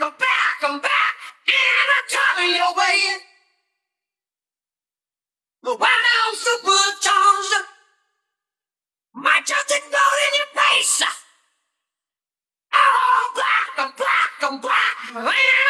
I'm back, I'm back, and I'm coming your way. But when I'm supercharged, my just explode in your face. I'm black, I'm black, I'm black.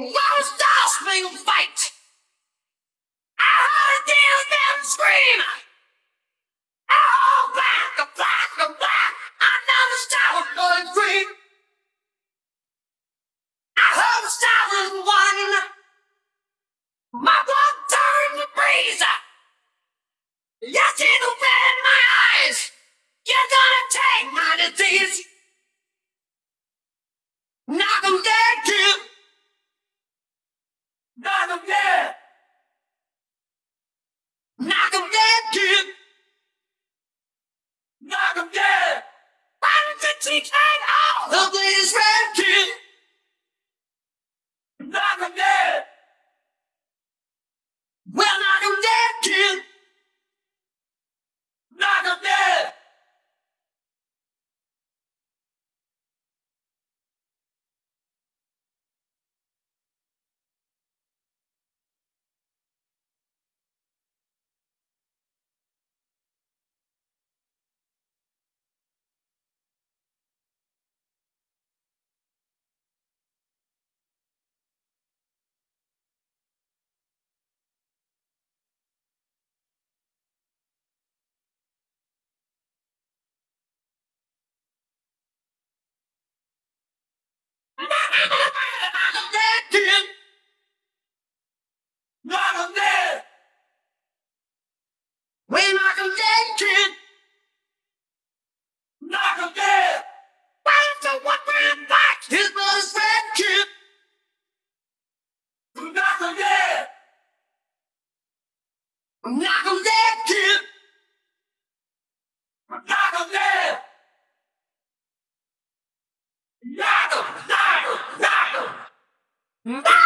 Rouse thou, fight! she came out. The bleed is red. Hmm?